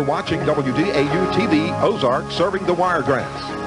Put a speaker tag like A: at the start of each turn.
A: You're watching WDAU TV Ozark serving the Wiregrass.